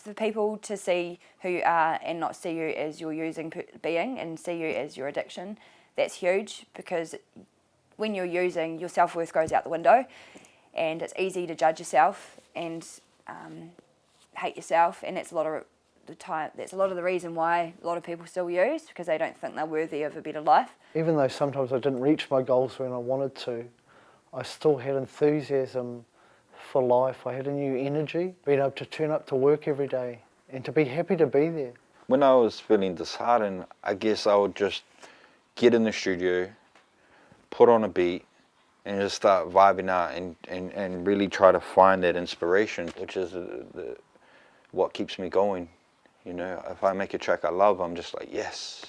for people to see who you are and not see you as your using being and see you as your addiction, that's huge because when you're using, your self-worth goes out the window and it's easy to judge yourself and um, hate yourself and that's a lot of the time that's a lot of the reason why a lot of people still use because they don't think they're worthy of a better life. Even though sometimes I didn't reach my goals when I wanted to, I still had enthusiasm for life. I had a new energy, being able to turn up to work every day and to be happy to be there. When I was feeling disheartened, I guess I would just get in the studio, put on a beat, and just start vibing out and, and, and really try to find that inspiration, which is the, the, what keeps me going. You know, if I make a track I love, I'm just like, yes,